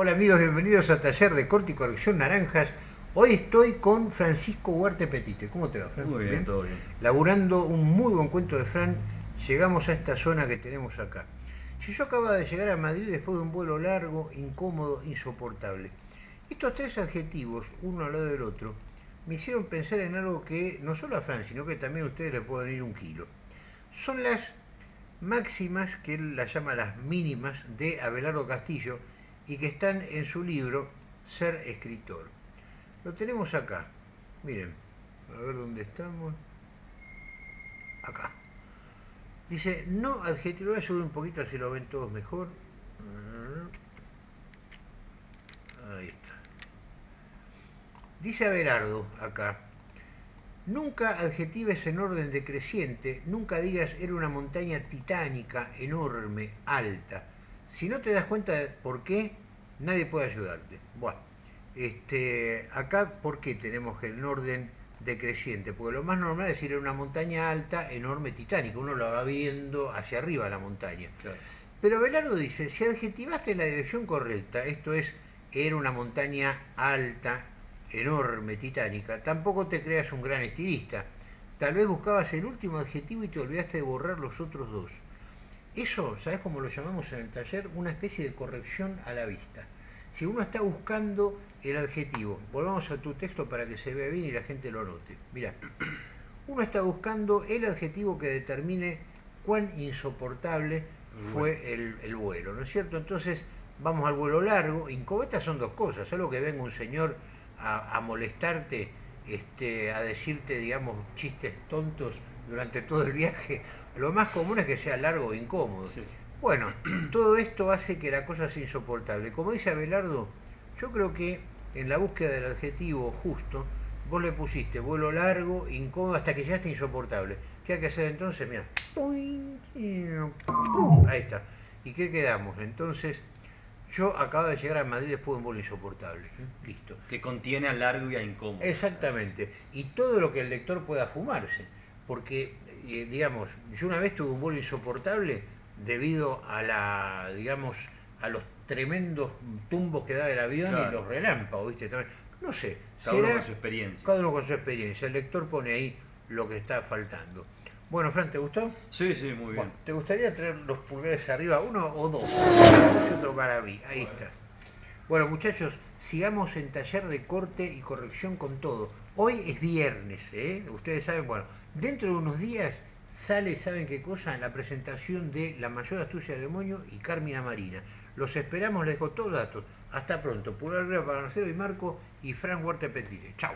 Hola amigos, bienvenidos a Taller de Corte y Corrección Naranjas. Hoy estoy con Francisco Huarte Petite. ¿Cómo te va, Fran? Muy bien, todo bien. Laburando un muy buen cuento de Fran, llegamos a esta zona que tenemos acá. Si yo acababa de llegar a Madrid después de un vuelo largo, incómodo, insoportable. Estos tres adjetivos, uno al lado del otro, me hicieron pensar en algo que no solo a Fran, sino que también a ustedes le pueden ir un kilo. Son las máximas, que él las llama las mínimas, de Abelardo Castillo, y que están en su libro Ser escritor. Lo tenemos acá. Miren, a ver dónde estamos. Acá. Dice, no adjetivo, voy a subir un poquito así lo ven todos mejor. Ahí está. Dice Abelardo acá, nunca adjetives en orden decreciente, nunca digas era una montaña titánica, enorme, alta. Si no te das cuenta de por qué, nadie puede ayudarte. Bueno, este, acá, ¿por qué tenemos el orden decreciente? Porque lo más normal es decir era una montaña alta, enorme, titánica. Uno la va viendo hacia arriba la montaña. Pero Belardo dice, si adjetivaste la dirección correcta, esto es, era una montaña alta, enorme, titánica, tampoco te creas un gran estilista. Tal vez buscabas el último adjetivo y te olvidaste de borrar los otros dos. Eso, ¿sabes cómo lo llamamos en el taller? Una especie de corrección a la vista. Si uno está buscando el adjetivo, volvamos a tu texto para que se vea bien y la gente lo note. Mira, uno está buscando el adjetivo que determine cuán insoportable fue el, vuelo, ¿no es cierto? Entonces, vamos al vuelo largo. Incobeta son dos cosas. Algo que venga un señor a, molestarte, este, a decirte, digamos, chistes tontos durante todo el viaje, lo más común es que sea largo e incómodo. Bueno, todo esto hace que la cosa sea insoportable. Como dice Abelardo, yo creo que en la búsqueda del adjetivo justo, vos le pusiste vuelo largo, incómodo, hasta que ya está insoportable. ¿Qué hay que hacer entonces? Mira. Ahí está. ¿Y qué quedamos? Entonces, yo acabo de llegar a Madrid después de un vuelo insoportable. Listo. Que contiene a largo y a incómodo. Exactamente. Y todo lo que el lector pueda fumarse. Porque, eh, digamos, yo una vez tuve un vuelo insoportable debido a la, digamos, a los tremendos tumbos que da el avión y los relámpagos, ¿viste? No sé. Cada uno con su experiencia. Cada uno con su experiencia. El lector pone ahí lo que está faltando. Bueno, Fran, ¿te gustó? Sí, sí, muy bien. ¿Te gustaría traer los pulgares arriba, uno o dos? otro para mí, ahí está. Bueno, muchachos, sigamos en taller de corte y corrección con todo. Hoy es viernes, ¿eh? Ustedes saben, bueno, dentro de unos días sale, ¿saben qué cosa? La presentación de La Mayor Astucia del Demonio y Carmina Marina. Los esperamos, les dejo todos los datos. Hasta pronto. Pura arriba para Marcelo y Marco y Fran Huerta Petite. Chao.